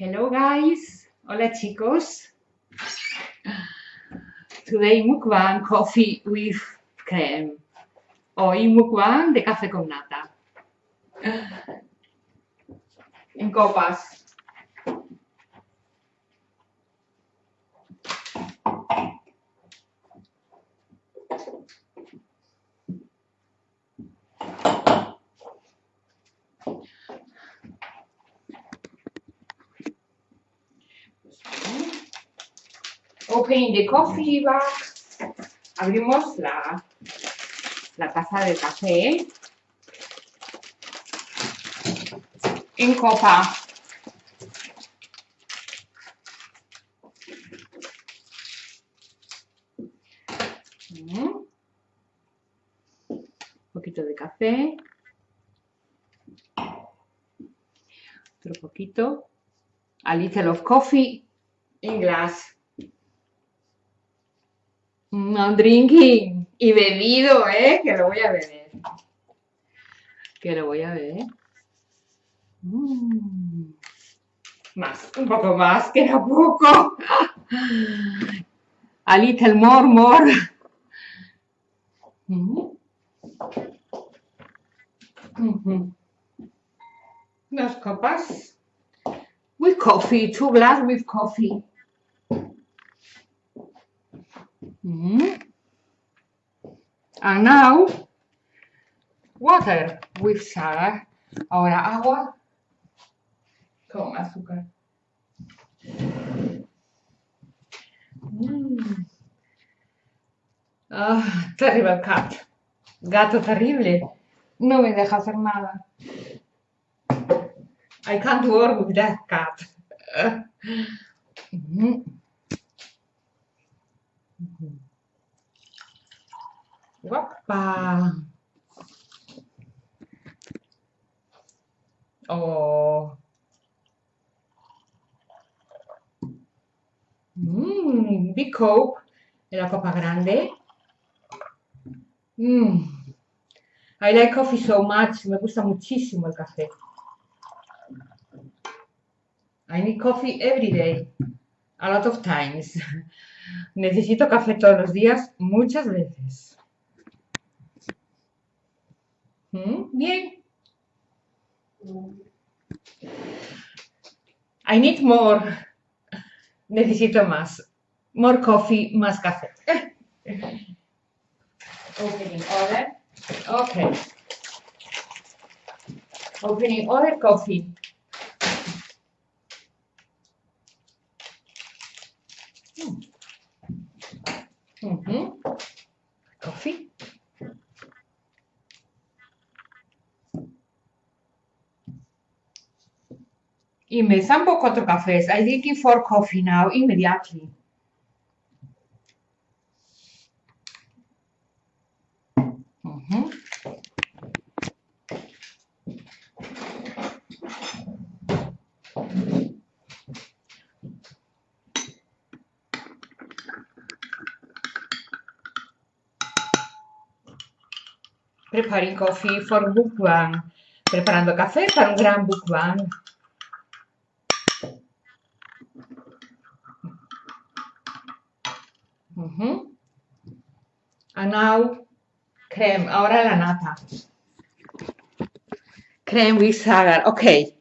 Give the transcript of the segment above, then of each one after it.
Hello guys, hola chicos. Today mukbang coffee with cream. Hoy mukbang de café con nata. En copas. Opening the coffee bag. Abrimos la, la taza de café. En copa. Un poquito de café. Otro poquito. A little of coffee in glass. No drinking. Y bebido, ¿eh? Que lo voy a beber. Que lo voy a beber. Mm. Más, un poco más, que era poco. A little more, more. Mm. Mhm. Dos copas. With coffee, two glass with coffee. Mm. And now, water with sugar. Ahora agua con azúcar. Mm. Ah, terrible cat. Gato terrible. No me deja hacer nada. I can't work with that cat. Mm. Guapa. Oh. Mmm, big coke de la copa grande. Mmm. I like coffee so much. Me gusta muchísimo el café. I need coffee every day. A lot of times. Necesito café todos los días, muchas veces. ¿Mm? Bien. I need more. Necesito más. More coffee, más café. Opening other. Okay. Opening other coffee. Mhm. Coffee. Y me zampo cuatro cafés. I drinking four coffee now, immediately. Preparing coffee for mukbang. Preparando café para un gran mukbang. Mhm. And now, creme. Ahora la nata. Creme with sugar. Okay.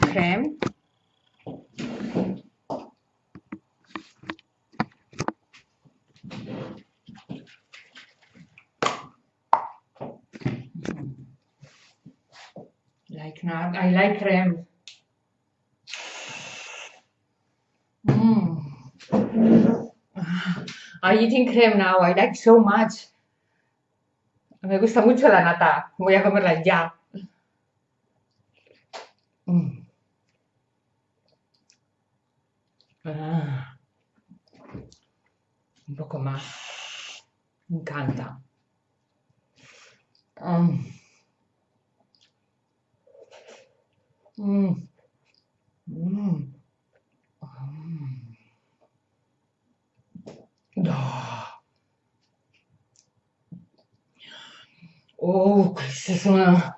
Creme. Like I like creme. Mm. I'm eating creme now. I like so much. Me gusta mucho la nata. Voy a comerla ya. Mm. Ah. Un poco más. Me encanta. Mm. Mm. Mm. Oh, questa è.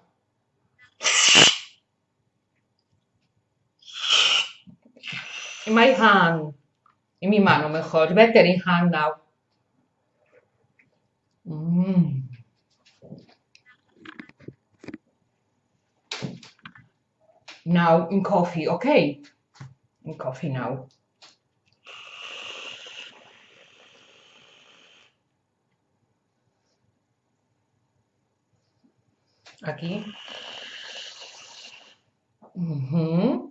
My hand. In mi mano mejor. Better in hand now. Mm. Now in coffee, okay? In coffee now. Aquí. Ujú.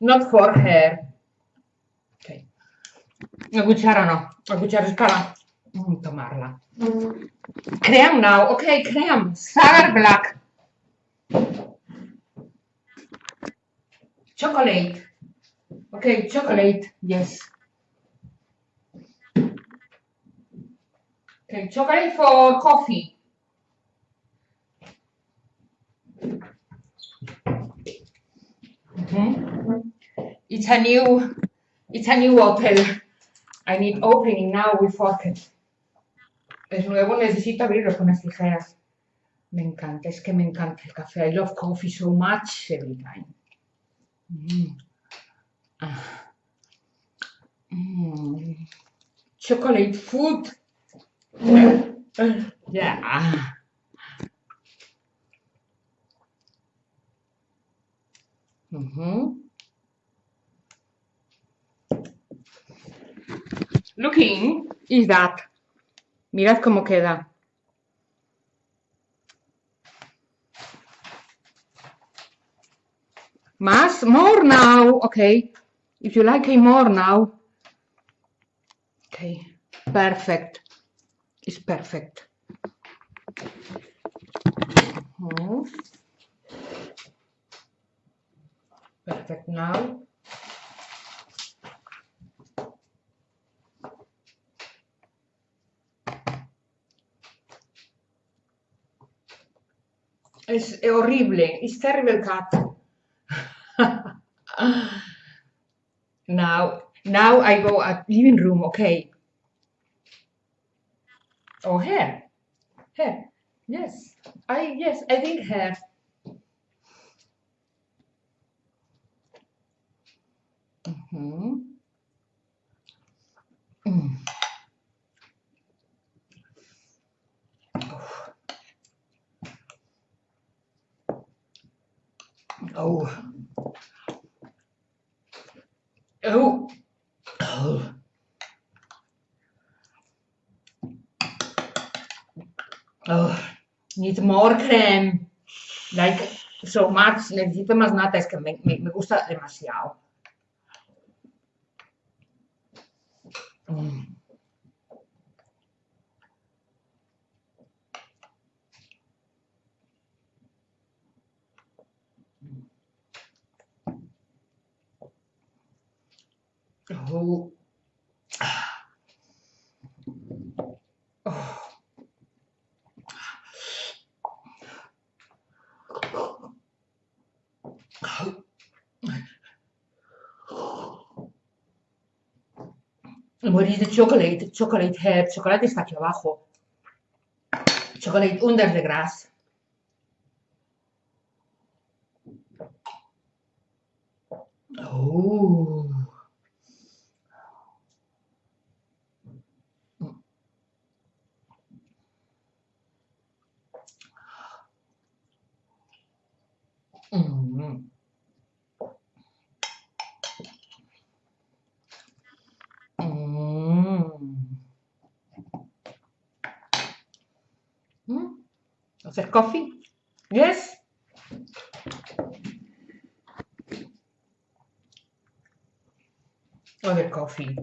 Not for her. Ok. La cuchara no. La cuchara es para mm, tomarla. Cream now. Ok, cream. Sour black. Chocolate. Ok, chocolate. Yes. Okay, chocolate for coffee. Mhm. It's a new, it's a new hotel. I need opening now with fork. Es nuevo, necesito abrirlo con las tijeras. Me encanta, es que me encanta el café. I love coffee so much every time. Mm. Ah. Mm. Chocolate food. Yeah. Mhm. Looking is that. Mirad cómo queda. Más, more now. Okay. If you like it more now. Okay. Perfect. It's perfect. Perfect now. Es horrible. It's terrible cat. now, now I go at living room. Okay. Oh, hair. Hair. Yes. I yes. I think hair. Mm. Oh. Oh. Oh. Oh. Need more creme. Like so much. Nata. Es que me, me, me gusta demasiado. Mm. Oh. Oh. Is the chocolate? Chocolate hair. Chocolate está aquí abajo. Chocolate under the grass. Oh. Hacer coffee? Yes. Oh, Other coffee.